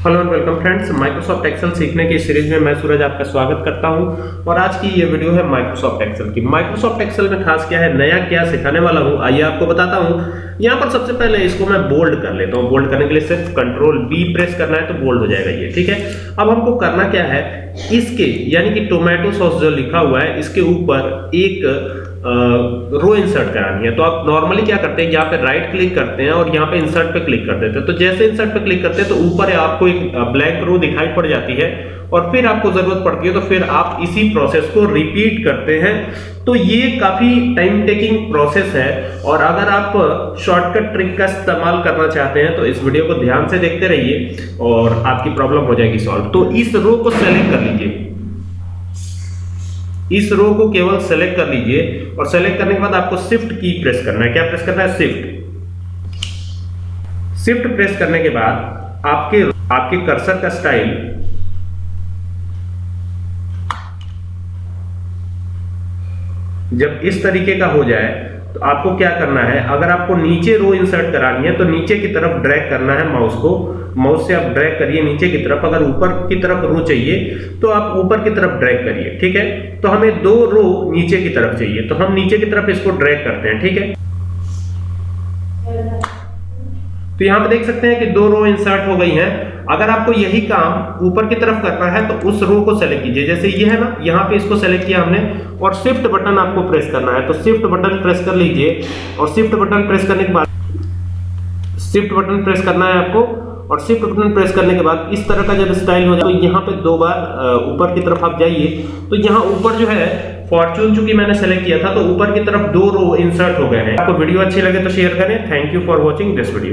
Hello and welcome friends Microsoft Excel सीखने की series में मैं सूरज आपका स्वागत करता हूँ। और आज की ये वीडियो है माइक्रोसॉफ्ट एक्सेल की। माइक्रोसॉफ्ट एक्सेल में खास क्या है? नया क्या सिखाने वाला हूँ? आइए आपको बताता हूँ। यहाँ पर सबसे पहले इसको मैं बोल्ड कर लेता हूँ। बोल्ड करने के लिए सिर्फ़ कंट्रोल बी प्रेस करना है तो बोल्ड हो जाएगा ये, ठीक है? अब हमको करना क्या है? इसके, यानी कि टोमेटो सॉस जो लिखा हुआ है, इसके ऊपर एक रो इंसर्ट करानी है। तो आप नॉर्मली क्या करते हैं, यहाँ पे राइट क्लिक करते हैं और यहाँ पे इंसर्ट पे क्लिक कर देते हैं। तो जैसे इंसर्ट पे क्लिक करते हैं तो ऊपर आपको एक ब्लैंक रो दिखाई पड़ जाती है और फिर आपको ज़रूरत पड़ती है तो फिर आप इसी प्रोसेस को रिपीट करते हैं। तो ये काफ़ी टाइम टेकिंग प्रोसेस है और अगर आप शॉर्टकट ट्रिक का इस्तेमाल करना चाहते हैं तो इस वीडियो को ध्यान से देखते रहिए और आपकी प्रॉब्लम हो जाएगी सॉल्व तो इस रो को सेलेक्ट कर लीजिए। इस रो को केवल सेलेक्ट कर लीजिए और सेलेक्ट करने के बाद आपको शिफ्ट की प्रेस करना है। क्या प्रेस करना है? शिफ्ट शिफ्ट प्रेस करने के बाद आपके आपके कर्सर का स्टाइल जब इस तरीके का हो जाए तो आपको क्या करना है? अगर आपको नीचे रो इंसर्ट करानी है तो नीचे की तरफ़ ड्रैग करना है माउस को। माउस से आप ड्रैग करिए नीचे की तरफ़। अगर ऊपर की तरफ़ रो चाहिए तो आप ऊपर की तरफ़ ड्रैग करिए, ठीक है? तो हमें दो रो नीचे की तरफ़ चाहिए। तो हम नीचे की तरफ़ इसको ड्रैग करते हैं, ठीक है? तो यहाँ पे देख सकते हैं कि दो रो इंसर्ट हो गई हैं। अगर आपको यही काम ऊपर की तरफ़ करना है तो उस रो को सेलेक्ट कीजिए। जैसे ये है ना, यहाँ पे इसको सेलेक्ट किया हमने, और शिफ्ट बटन आपको प्रेस करना है। तो शिफ्ट बटन प्रेस कर लीजिए, और शिफ्ट बटन प्रेस करने के बाद शिफ्ट बटन प्रेस करना है आपको, और शिफ्ट बटन प्रेस करने के बाद इस तरह का जब स्टाइल हो जाए तो यहाँ पे दो बार ऊपर की तरफ़ आप जाइए। तो यहाँ ऊपर जो है फॉर्चून चूँकि मैंने सेलेक्ट किया था तो ऊपर की तरफ़ दो रो इंसर्ट हो गए हैं। आपको वीडियो अच्छी लगे तो शेयर करें। Thank you for watching this video